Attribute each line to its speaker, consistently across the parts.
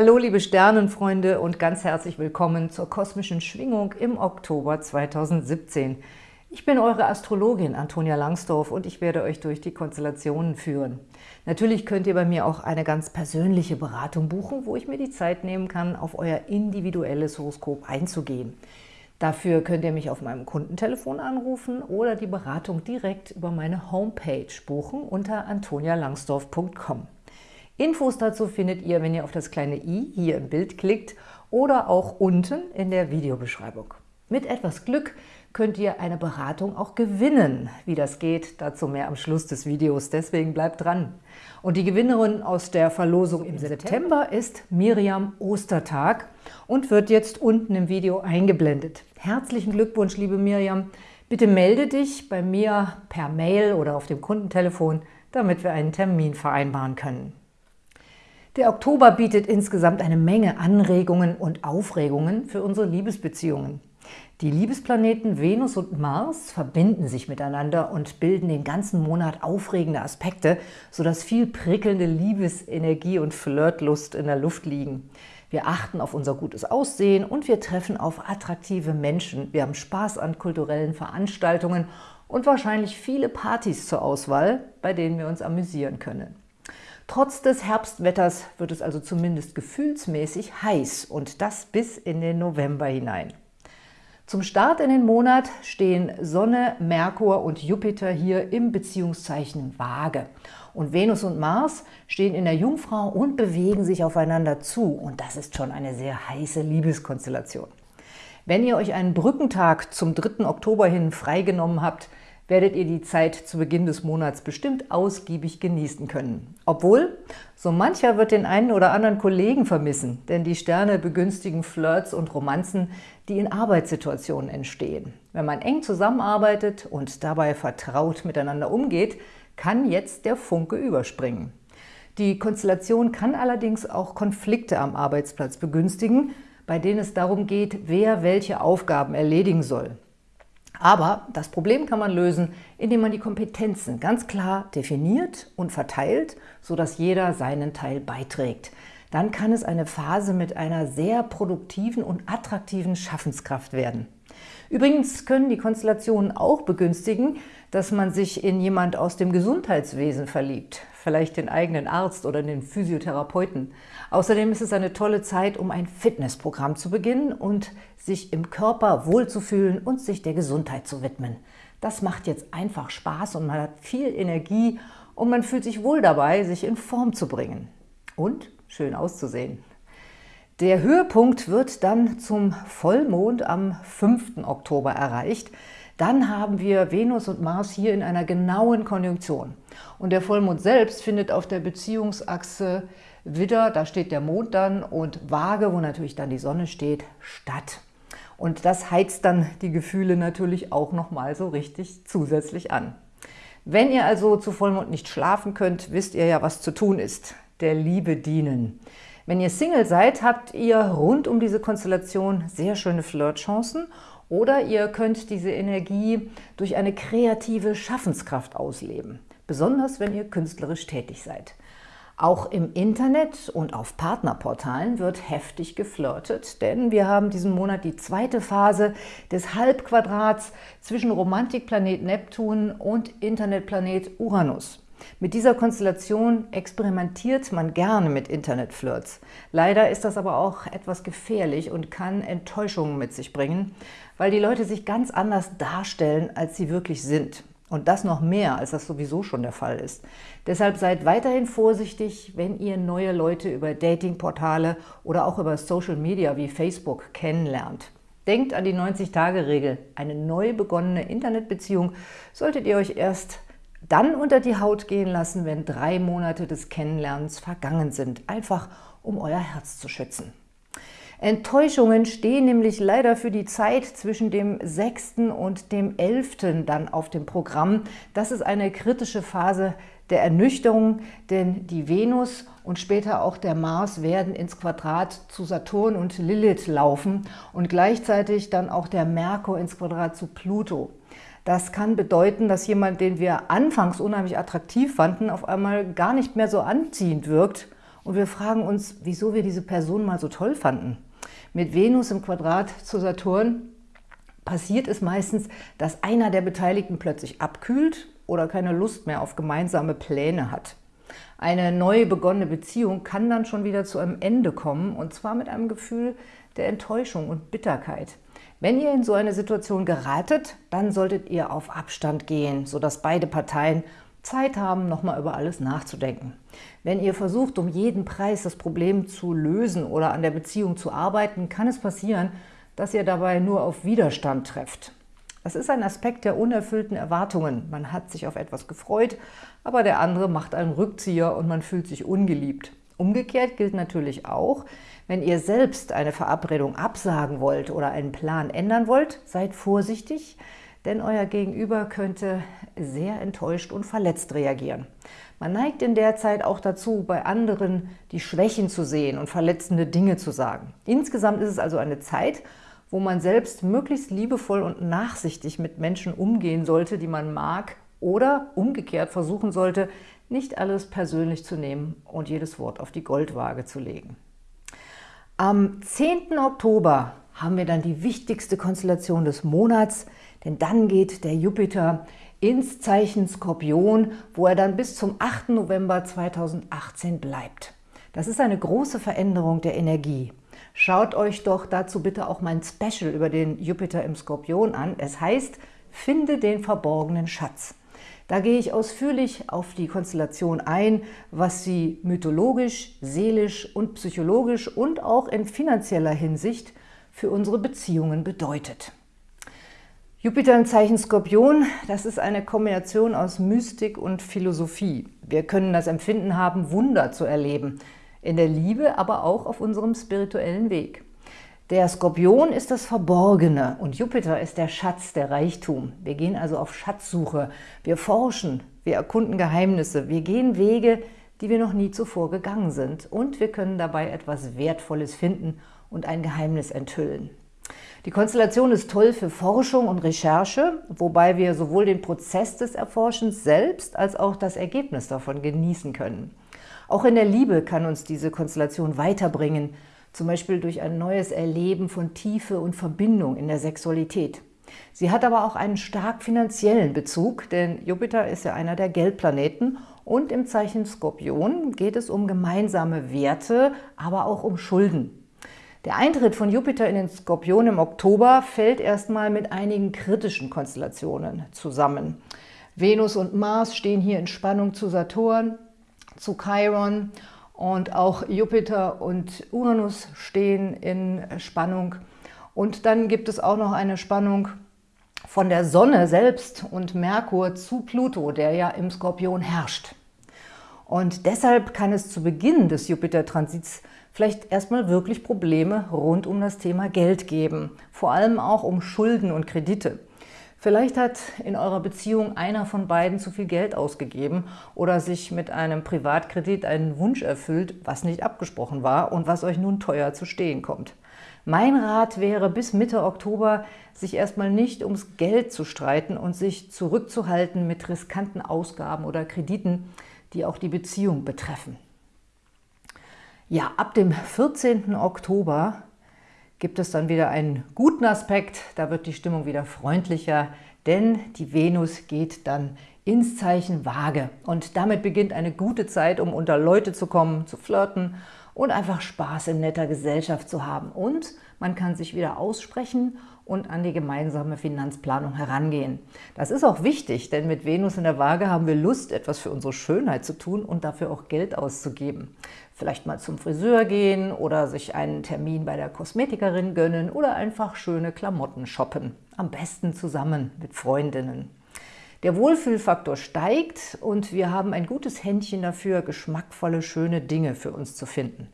Speaker 1: Hallo liebe Sternenfreunde und ganz herzlich willkommen zur kosmischen Schwingung im Oktober 2017. Ich bin eure Astrologin Antonia Langsdorf und ich werde euch durch die Konstellationen führen. Natürlich könnt ihr bei mir auch eine ganz persönliche Beratung buchen, wo ich mir die Zeit nehmen kann, auf euer individuelles Horoskop einzugehen. Dafür könnt ihr mich auf meinem Kundentelefon anrufen oder die Beratung direkt über meine Homepage buchen unter antonialangsdorf.com. Infos dazu findet ihr, wenn ihr auf das kleine i hier im Bild klickt oder auch unten in der Videobeschreibung. Mit etwas Glück könnt ihr eine Beratung auch gewinnen. Wie das geht, dazu mehr am Schluss des Videos, deswegen bleibt dran. Und die Gewinnerin aus der Verlosung im September ist Miriam Ostertag und wird jetzt unten im Video eingeblendet. Herzlichen Glückwunsch, liebe Miriam. Bitte melde dich bei mir per Mail oder auf dem Kundentelefon, damit wir einen Termin vereinbaren können. Der Oktober bietet insgesamt eine Menge Anregungen und Aufregungen für unsere Liebesbeziehungen. Die Liebesplaneten Venus und Mars verbinden sich miteinander und bilden den ganzen Monat aufregende Aspekte, sodass viel prickelnde Liebesenergie und Flirtlust in der Luft liegen. Wir achten auf unser gutes Aussehen und wir treffen auf attraktive Menschen. Wir haben Spaß an kulturellen Veranstaltungen und wahrscheinlich viele Partys zur Auswahl, bei denen wir uns amüsieren können. Trotz des Herbstwetters wird es also zumindest gefühlsmäßig heiß und das bis in den November hinein. Zum Start in den Monat stehen Sonne, Merkur und Jupiter hier im Beziehungszeichen Waage. Und Venus und Mars stehen in der Jungfrau und bewegen sich aufeinander zu. Und das ist schon eine sehr heiße Liebeskonstellation. Wenn ihr euch einen Brückentag zum 3. Oktober hin freigenommen habt, werdet ihr die Zeit zu Beginn des Monats bestimmt ausgiebig genießen können. Obwohl, so mancher wird den einen oder anderen Kollegen vermissen, denn die Sterne begünstigen Flirts und Romanzen, die in Arbeitssituationen entstehen. Wenn man eng zusammenarbeitet und dabei vertraut miteinander umgeht, kann jetzt der Funke überspringen. Die Konstellation kann allerdings auch Konflikte am Arbeitsplatz begünstigen, bei denen es darum geht, wer welche Aufgaben erledigen soll. Aber das Problem kann man lösen, indem man die Kompetenzen ganz klar definiert und verteilt, sodass jeder seinen Teil beiträgt. Dann kann es eine Phase mit einer sehr produktiven und attraktiven Schaffenskraft werden. Übrigens können die Konstellationen auch begünstigen, dass man sich in jemand aus dem Gesundheitswesen verliebt, vielleicht den eigenen Arzt oder den Physiotherapeuten. Außerdem ist es eine tolle Zeit, um ein Fitnessprogramm zu beginnen und sich im Körper wohlzufühlen und sich der Gesundheit zu widmen. Das macht jetzt einfach Spaß und man hat viel Energie und man fühlt sich wohl dabei, sich in Form zu bringen und schön auszusehen. Der Höhepunkt wird dann zum Vollmond am 5. Oktober erreicht. Dann haben wir Venus und Mars hier in einer genauen Konjunktion. Und der Vollmond selbst findet auf der Beziehungsachse Widder, da steht der Mond dann, und Waage, wo natürlich dann die Sonne steht, statt. Und das heizt dann die Gefühle natürlich auch nochmal so richtig zusätzlich an. Wenn ihr also zu Vollmond nicht schlafen könnt, wisst ihr ja, was zu tun ist. Der Liebe dienen. Wenn ihr Single seid, habt ihr rund um diese Konstellation sehr schöne Flirtchancen oder ihr könnt diese Energie durch eine kreative Schaffenskraft ausleben, besonders wenn ihr künstlerisch tätig seid. Auch im Internet und auf Partnerportalen wird heftig geflirtet, denn wir haben diesen Monat die zweite Phase des Halbquadrats zwischen Romantikplanet Neptun und Internetplanet Uranus. Mit dieser Konstellation experimentiert man gerne mit Internetflirts. Leider ist das aber auch etwas gefährlich und kann Enttäuschungen mit sich bringen, weil die Leute sich ganz anders darstellen, als sie wirklich sind. Und das noch mehr, als das sowieso schon der Fall ist. Deshalb seid weiterhin vorsichtig, wenn ihr neue Leute über Datingportale oder auch über Social Media wie Facebook kennenlernt. Denkt an die 90-Tage-Regel. Eine neu begonnene Internetbeziehung solltet ihr euch erst dann unter die Haut gehen lassen, wenn drei Monate des Kennenlernens vergangen sind, einfach um euer Herz zu schützen. Enttäuschungen stehen nämlich leider für die Zeit zwischen dem 6. und dem 11. dann auf dem Programm. Das ist eine kritische Phase der Ernüchterung, denn die Venus und später auch der Mars werden ins Quadrat zu Saturn und Lilith laufen und gleichzeitig dann auch der Merkur ins Quadrat zu Pluto. Das kann bedeuten, dass jemand, den wir anfangs unheimlich attraktiv fanden, auf einmal gar nicht mehr so anziehend wirkt und wir fragen uns, wieso wir diese Person mal so toll fanden. Mit Venus im Quadrat zu Saturn passiert es meistens, dass einer der Beteiligten plötzlich abkühlt oder keine Lust mehr auf gemeinsame Pläne hat. Eine neu begonnene Beziehung kann dann schon wieder zu einem Ende kommen, und zwar mit einem Gefühl der Enttäuschung und Bitterkeit. Wenn ihr in so eine Situation geratet, dann solltet ihr auf Abstand gehen, sodass beide Parteien Zeit haben, nochmal über alles nachzudenken. Wenn ihr versucht, um jeden Preis das Problem zu lösen oder an der Beziehung zu arbeiten, kann es passieren, dass ihr dabei nur auf Widerstand trefft. Das ist ein Aspekt der unerfüllten Erwartungen. Man hat sich auf etwas gefreut, aber der andere macht einen Rückzieher und man fühlt sich ungeliebt. Umgekehrt gilt natürlich auch, wenn ihr selbst eine Verabredung absagen wollt oder einen Plan ändern wollt, seid vorsichtig, denn euer Gegenüber könnte sehr enttäuscht und verletzt reagieren. Man neigt in der Zeit auch dazu, bei anderen die Schwächen zu sehen und verletzende Dinge zu sagen. Insgesamt ist es also eine Zeit, wo man selbst möglichst liebevoll und nachsichtig mit Menschen umgehen sollte, die man mag oder umgekehrt versuchen sollte, nicht alles persönlich zu nehmen und jedes Wort auf die Goldwaage zu legen. Am 10. Oktober haben wir dann die wichtigste Konstellation des Monats, denn dann geht der Jupiter ins Zeichen Skorpion, wo er dann bis zum 8. November 2018 bleibt. Das ist eine große Veränderung der Energie. Schaut euch doch dazu bitte auch mein Special über den Jupiter im Skorpion an. Es heißt, finde den verborgenen Schatz. Da gehe ich ausführlich auf die Konstellation ein, was sie mythologisch, seelisch und psychologisch und auch in finanzieller Hinsicht für unsere Beziehungen bedeutet. Jupiter im Zeichen Skorpion, das ist eine Kombination aus Mystik und Philosophie. Wir können das Empfinden haben, Wunder zu erleben, in der Liebe, aber auch auf unserem spirituellen Weg. Der Skorpion ist das Verborgene und Jupiter ist der Schatz, der Reichtum. Wir gehen also auf Schatzsuche, wir forschen, wir erkunden Geheimnisse, wir gehen Wege, die wir noch nie zuvor gegangen sind und wir können dabei etwas Wertvolles finden und ein Geheimnis enthüllen. Die Konstellation ist toll für Forschung und Recherche, wobei wir sowohl den Prozess des Erforschens selbst als auch das Ergebnis davon genießen können. Auch in der Liebe kann uns diese Konstellation weiterbringen, zum Beispiel durch ein neues Erleben von Tiefe und Verbindung in der Sexualität. Sie hat aber auch einen stark finanziellen Bezug, denn Jupiter ist ja einer der Geldplaneten und im Zeichen Skorpion geht es um gemeinsame Werte, aber auch um Schulden. Der Eintritt von Jupiter in den Skorpion im Oktober fällt erstmal mit einigen kritischen Konstellationen zusammen. Venus und Mars stehen hier in Spannung zu Saturn, zu Chiron und auch Jupiter und Uranus stehen in Spannung. Und dann gibt es auch noch eine Spannung von der Sonne selbst und Merkur zu Pluto, der ja im Skorpion herrscht. Und deshalb kann es zu Beginn des Jupiter-Transits vielleicht erstmal wirklich Probleme rund um das Thema Geld geben, vor allem auch um Schulden und Kredite. Vielleicht hat in eurer Beziehung einer von beiden zu viel Geld ausgegeben oder sich mit einem Privatkredit einen Wunsch erfüllt, was nicht abgesprochen war und was euch nun teuer zu stehen kommt. Mein Rat wäre, bis Mitte Oktober sich erstmal nicht ums Geld zu streiten und sich zurückzuhalten mit riskanten Ausgaben oder Krediten, die auch die Beziehung betreffen. Ja, ab dem 14. Oktober gibt es dann wieder einen guten Aspekt, da wird die Stimmung wieder freundlicher, denn die Venus geht dann ins Zeichen Waage. Und damit beginnt eine gute Zeit, um unter Leute zu kommen, zu flirten und einfach Spaß in netter Gesellschaft zu haben. Und man kann sich wieder aussprechen und an die gemeinsame Finanzplanung herangehen. Das ist auch wichtig, denn mit Venus in der Waage haben wir Lust, etwas für unsere Schönheit zu tun und dafür auch Geld auszugeben. Vielleicht mal zum Friseur gehen oder sich einen Termin bei der Kosmetikerin gönnen oder einfach schöne Klamotten shoppen. Am besten zusammen mit Freundinnen. Der Wohlfühlfaktor steigt und wir haben ein gutes Händchen dafür, geschmackvolle, schöne Dinge für uns zu finden.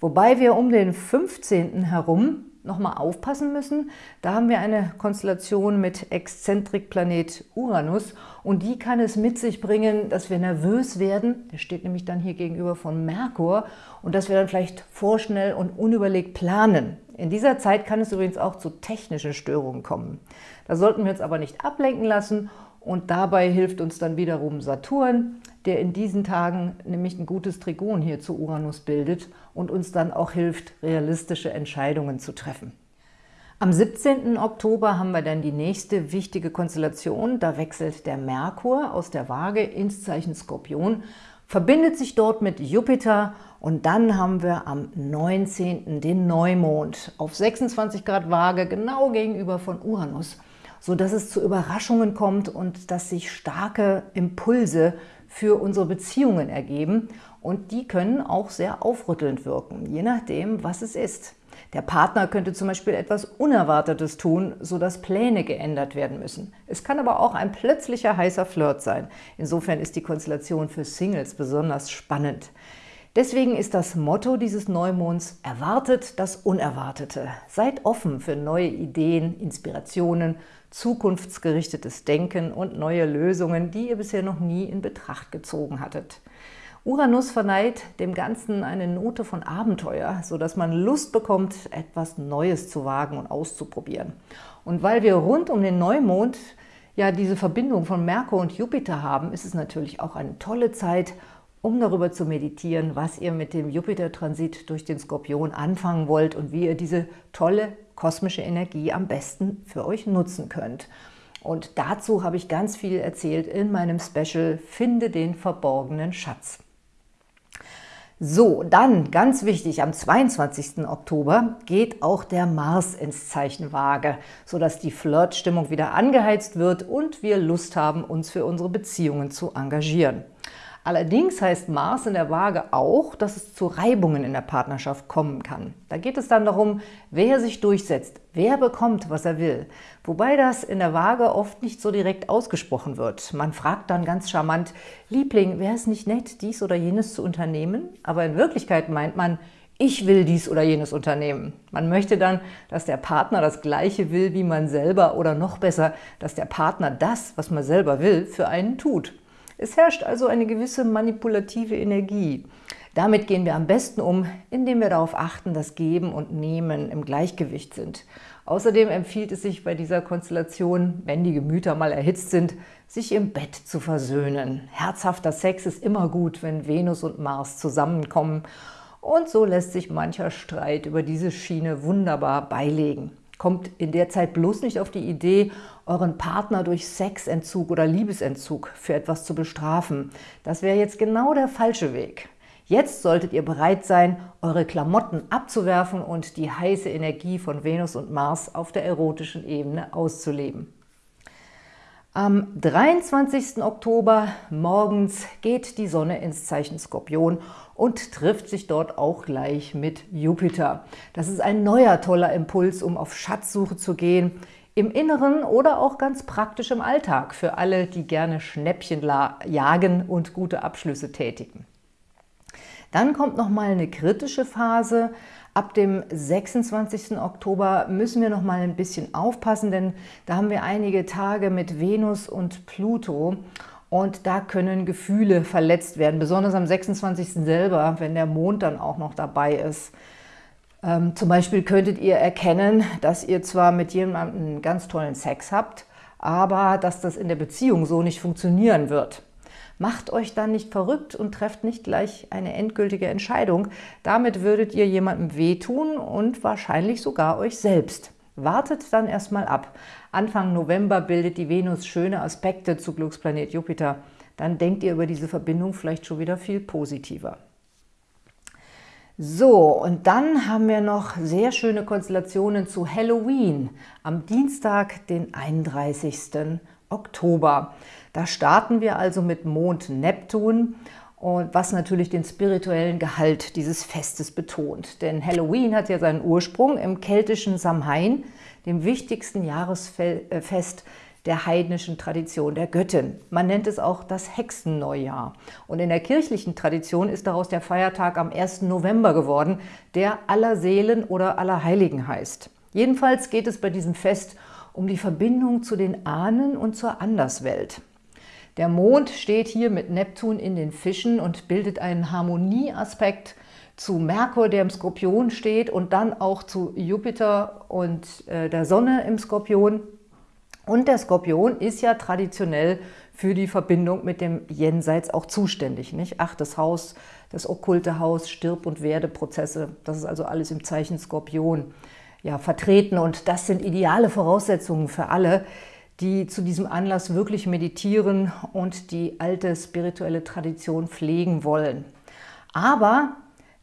Speaker 1: Wobei wir um den 15. herum nochmal aufpassen müssen. Da haben wir eine Konstellation mit Exzentrikplanet Uranus und die kann es mit sich bringen, dass wir nervös werden. Der steht nämlich dann hier gegenüber von Merkur und dass wir dann vielleicht vorschnell und unüberlegt planen. In dieser Zeit kann es übrigens auch zu technischen Störungen kommen. Da sollten wir uns aber nicht ablenken lassen Und dabei hilft uns dann wiederum Saturn, der in diesen Tagen nämlich ein gutes Trigon hier zu Uranus bildet und uns dann auch hilft, realistische Entscheidungen zu treffen. Am 17. Oktober haben wir dann die nächste wichtige Konstellation. Da wechselt der Merkur aus der Waage ins Zeichen Skorpion, verbindet sich dort mit Jupiter und dann haben wir am 19. den Neumond auf 26 Grad Waage, genau gegenüber von Uranus, sodass es zu Überraschungen kommt und dass sich starke Impulse für unsere Beziehungen ergeben und die können auch sehr aufrüttelnd wirken, je nachdem, was es ist. Der Partner könnte zum Beispiel etwas Unerwartetes tun, sodass Pläne geändert werden müssen. Es kann aber auch ein plötzlicher heißer Flirt sein. Insofern ist die Konstellation für Singles besonders spannend. Deswegen ist das Motto dieses Neumonds Erwartet das Unerwartete. Seid offen für neue Ideen, Inspirationen, zukunftsgerichtetes Denken und neue Lösungen, die ihr bisher noch nie in Betracht gezogen hattet. Uranus verleiht dem Ganzen eine Note von Abenteuer, sodass man Lust bekommt, etwas Neues zu wagen und auszuprobieren. Und weil wir rund um den Neumond ja diese Verbindung von Merkur und Jupiter haben, ist es natürlich auch eine tolle Zeit, um darüber zu meditieren, was ihr mit dem Jupiter-Transit durch den Skorpion anfangen wollt und wie ihr diese tolle kosmische Energie am besten für euch nutzen könnt. Und dazu habe ich ganz viel erzählt in meinem Special Finde den verborgenen Schatz. So, dann ganz wichtig, am 22. Oktober geht auch der Mars ins Zeichen Waage, sodass die Flirtstimmung wieder angeheizt wird und wir Lust haben, uns für unsere Beziehungen zu engagieren. Allerdings heißt Mars in der Waage auch, dass es zu Reibungen in der Partnerschaft kommen kann. Da geht es dann darum, wer sich durchsetzt, wer bekommt, was er will. Wobei das in der Waage oft nicht so direkt ausgesprochen wird. Man fragt dann ganz charmant, Liebling, wäre es nicht nett, dies oder jenes zu unternehmen? Aber in Wirklichkeit meint man, ich will dies oder jenes unternehmen. Man möchte dann, dass der Partner das Gleiche will wie man selber oder noch besser, dass der Partner das, was man selber will, für einen tut. Es herrscht also eine gewisse manipulative Energie. Damit gehen wir am besten um, indem wir darauf achten, dass Geben und Nehmen im Gleichgewicht sind. Außerdem empfiehlt es sich bei dieser Konstellation, wenn die Gemüter mal erhitzt sind, sich im Bett zu versöhnen. Herzhafter Sex ist immer gut, wenn Venus und Mars zusammenkommen und so lässt sich mancher Streit über diese Schiene wunderbar beilegen. Kommt in der Zeit bloß nicht auf die Idee, euren Partner durch Sexentzug oder Liebesentzug für etwas zu bestrafen. Das wäre jetzt genau der falsche Weg. Jetzt solltet ihr bereit sein, eure Klamotten abzuwerfen und die heiße Energie von Venus und Mars auf der erotischen Ebene auszuleben. Am 23. Oktober morgens geht die Sonne ins Zeichen Skorpion und trifft sich dort auch gleich mit Jupiter. Das ist ein neuer toller Impuls, um auf Schatzsuche zu gehen, im Inneren oder auch ganz praktisch im Alltag, für alle, die gerne Schnäppchen jagen und gute Abschlüsse tätigen. Dann kommt noch mal eine kritische Phase, Ab dem 26. Oktober müssen wir noch mal ein bisschen aufpassen, denn da haben wir einige Tage mit Venus und Pluto und da können Gefühle verletzt werden, besonders am 26. selber, wenn der Mond dann auch noch dabei ist. Ähm, zum Beispiel könntet ihr erkennen, dass ihr zwar mit jemandem ganz tollen Sex habt, aber dass das in der Beziehung so nicht funktionieren wird. Macht euch dann nicht verrückt und trefft nicht gleich eine endgültige Entscheidung. Damit würdet ihr jemandem wehtun und wahrscheinlich sogar euch selbst. Wartet dann erstmal ab. Anfang November bildet die Venus schöne Aspekte zu Glücksplanet Jupiter. Dann denkt ihr über diese Verbindung vielleicht schon wieder viel positiver. So, und dann haben wir noch sehr schöne Konstellationen zu Halloween am Dienstag, den 31. Oktober. Da starten wir also mit Mond Neptun und was natürlich den spirituellen Gehalt dieses Festes betont. Denn Halloween hat ja seinen Ursprung im keltischen Samhain, dem wichtigsten Jahresfest der heidnischen Tradition der Göttin. Man nennt es auch das Hexenneujahr. Und in der kirchlichen Tradition ist daraus der Feiertag am 1. November geworden, der aller Seelen oder aller Heiligen heißt. Jedenfalls geht es bei diesem Fest um die Verbindung zu den Ahnen und zur Anderswelt. Der Mond steht hier mit Neptun in den Fischen und bildet einen Harmonieaspekt zu Merkur, der im Skorpion steht und dann auch zu Jupiter und äh, der Sonne im Skorpion. Und der Skorpion ist ja traditionell für die Verbindung mit dem Jenseits auch zuständig. Nicht? Achtes Haus, das okkulte Haus, Stirb- und Werdeprozesse, das ist also alles im Zeichen Skorpion ja, vertreten. Und das sind ideale Voraussetzungen für alle, die zu diesem Anlass wirklich meditieren und die alte spirituelle Tradition pflegen wollen. Aber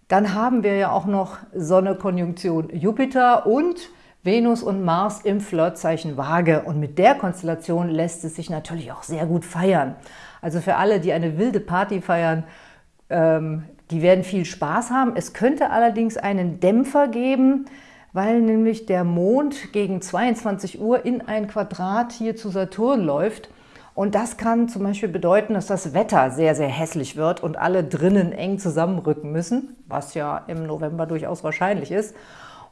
Speaker 1: dann haben wir ja auch noch Sonne-Konjunktion Jupiter und Venus und Mars im Flirtzeichen Waage. Und mit der Konstellation lässt es sich natürlich auch sehr gut feiern. Also für alle, die eine wilde Party feiern, ähm, die werden viel Spaß haben. Es könnte allerdings einen Dämpfer geben, weil nämlich der Mond gegen 22 Uhr in ein Quadrat hier zu Saturn läuft. Und das kann zum Beispiel bedeuten, dass das Wetter sehr, sehr hässlich wird und alle drinnen eng zusammenrücken müssen, was ja im November durchaus wahrscheinlich ist.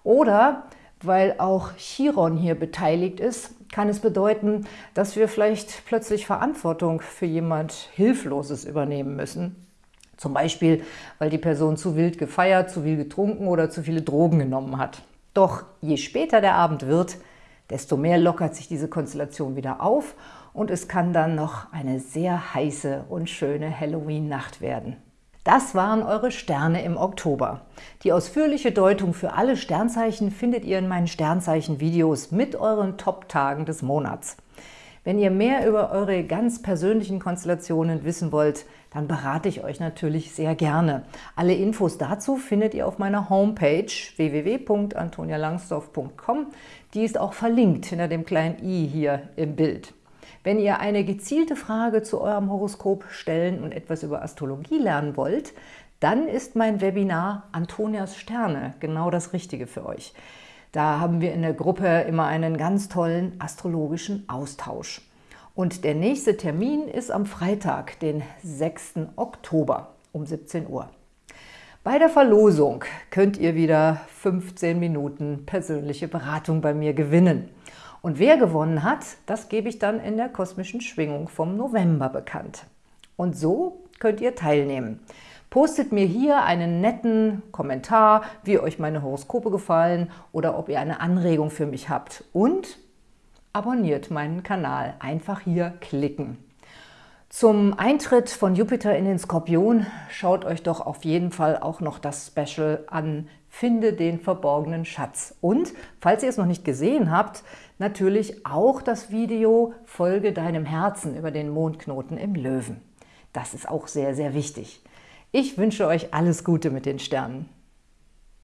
Speaker 1: Oder weil auch Chiron hier beteiligt ist, kann es bedeuten, dass wir vielleicht plötzlich Verantwortung für jemand Hilfloses übernehmen müssen. Zum Beispiel, weil die Person zu wild gefeiert, zu viel getrunken oder zu viele Drogen genommen hat. Doch je später der Abend wird, desto mehr lockert sich diese Konstellation wieder auf und es kann dann noch eine sehr heiße und schöne Halloween-Nacht werden. Das waren eure Sterne im Oktober. Die ausführliche Deutung für alle Sternzeichen findet ihr in meinen Sternzeichen-Videos mit euren Top-Tagen des Monats. Wenn ihr mehr über eure ganz persönlichen Konstellationen wissen wollt, dann berate ich euch natürlich sehr gerne. Alle Infos dazu findet ihr auf meiner Homepage www.antonialangsdorf.com. Die ist auch verlinkt hinter dem kleinen i hier im Bild. Wenn ihr eine gezielte Frage zu eurem Horoskop stellen und etwas über Astrologie lernen wollt, dann ist mein Webinar Antonias Sterne genau das Richtige für euch. Da haben wir in der Gruppe immer einen ganz tollen astrologischen Austausch. Und der nächste Termin ist am Freitag, den 6. Oktober um 17 Uhr. Bei der Verlosung könnt ihr wieder 15 Minuten persönliche Beratung bei mir gewinnen. Und wer gewonnen hat, das gebe ich dann in der kosmischen Schwingung vom November bekannt. Und so könnt ihr teilnehmen. Postet mir hier einen netten Kommentar, wie euch meine Horoskope gefallen oder ob ihr eine Anregung für mich habt. Und abonniert meinen Kanal. Einfach hier klicken. Zum Eintritt von Jupiter in den Skorpion schaut euch doch auf jeden Fall auch noch das Special an Finde den verborgenen Schatz. Und, falls ihr es noch nicht gesehen habt, natürlich auch das Video Folge deinem Herzen über den Mondknoten im Löwen. Das ist auch sehr, sehr wichtig. Ich wünsche euch alles Gute mit den Sternen.